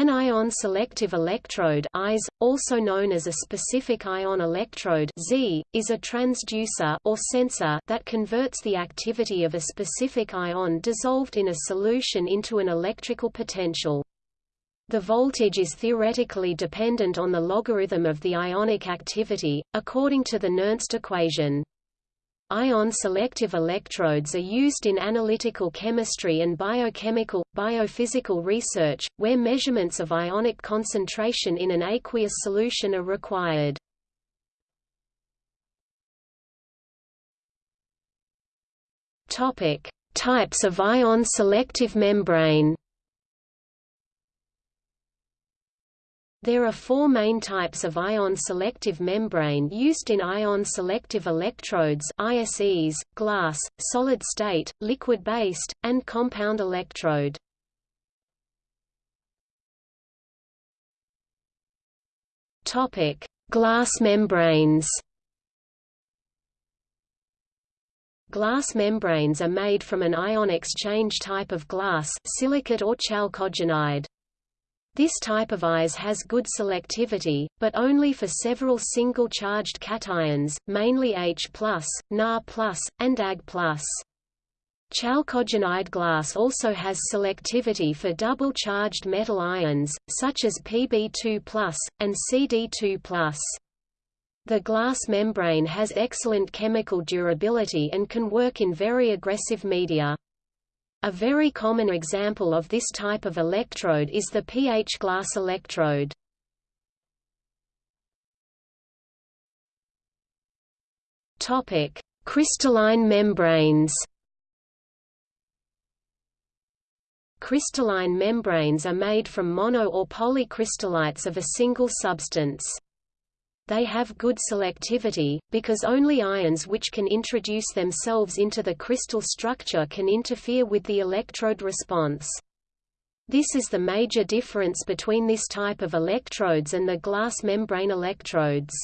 An ion-selective electrode ISE, also known as a specific ion electrode Z, is a transducer or sensor that converts the activity of a specific ion dissolved in a solution into an electrical potential. The voltage is theoretically dependent on the logarithm of the ionic activity, according to the Nernst equation. Ion-selective electrodes are used in analytical chemistry and biochemical, biophysical research, where measurements of ionic concentration in an aqueous solution are required. Types of ion-selective membrane There are four main types of ion-selective membrane used in ion-selective electrodes ISEs, glass, solid-state, liquid-based, and compound electrode. Glass membranes Glass membranes are made from an ion exchange type of glass silicate or chalcogenide. This type of ISE has good selectivity, but only for several single-charged cations, mainly H+, Na+, and Ag+. Chalcogenide glass also has selectivity for double-charged metal ions, such as Pb2+, and Cd2+. The glass membrane has excellent chemical durability and can work in very aggressive media. A very common example of this type of electrode is the pH glass electrode. Topic: Crystalline membranes. Crystalline membranes are made from mono or polycrystallites of a single substance they have good selectivity, because only ions which can introduce themselves into the crystal structure can interfere with the electrode response. This is the major difference between this type of electrodes and the glass membrane electrodes.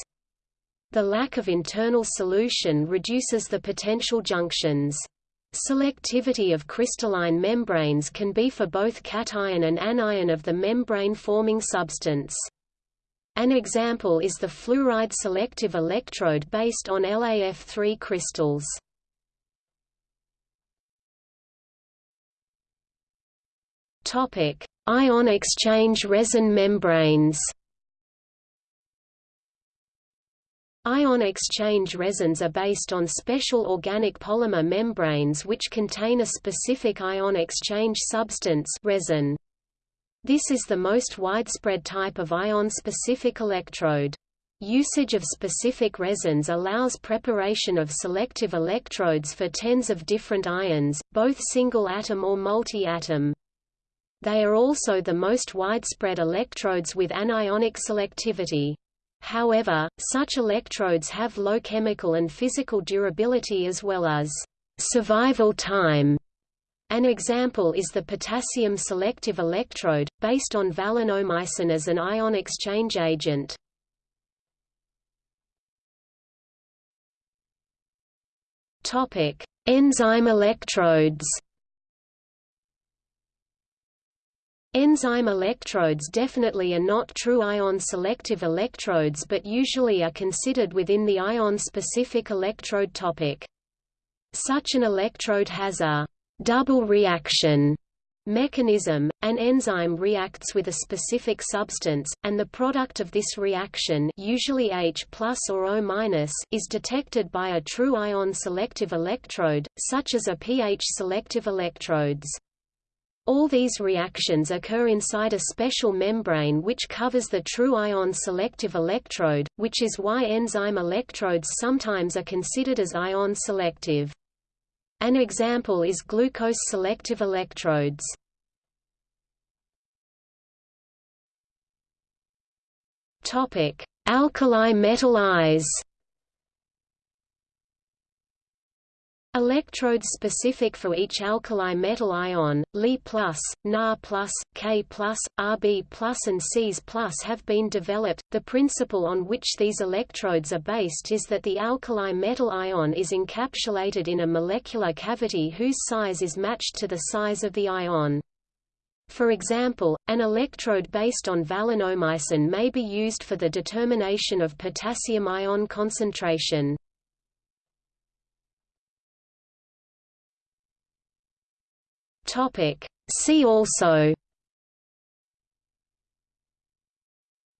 The lack of internal solution reduces the potential junctions. Selectivity of crystalline membranes can be for both cation and anion of the membrane-forming substance. An example is the fluoride selective electrode based on LaF3 crystals. Topic: Ion exchange resin membranes. Ion exchange resins are based on special organic polymer membranes which contain a specific ion exchange substance resin. This is the most widespread type of ion-specific electrode. Usage of specific resins allows preparation of selective electrodes for tens of different ions, both single-atom or multi-atom. They are also the most widespread electrodes with anionic selectivity. However, such electrodes have low chemical and physical durability as well as survival time. An example is the potassium selective electrode, based on valinomycin as an ion exchange agent. Enzyme electrodes Enzyme electrodes definitely are not true ion-selective electrodes but usually are considered within the ion-specific electrode topic. Such an electrode has a double reaction mechanism, an enzyme reacts with a specific substance, and the product of this reaction usually H plus or O minus, is detected by a true ion-selective electrode, such as a pH-selective electrodes. All these reactions occur inside a special membrane which covers the true ion-selective electrode, which is why enzyme electrodes sometimes are considered as ion-selective. An example is glucose-selective electrodes. Alkali metal ISE. Electrodes specific for each alkali metal ion, Li+, Na+, K+, Rb+, and Cs+, have been developed. The principle on which these electrodes are based is that the alkali metal ion is encapsulated in a molecular cavity whose size is matched to the size of the ion. For example, an electrode based on valinomycin may be used for the determination of potassium ion concentration. Topic. See also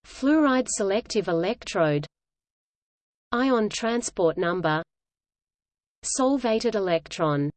Fluoride selective electrode Ion transport number Solvated electron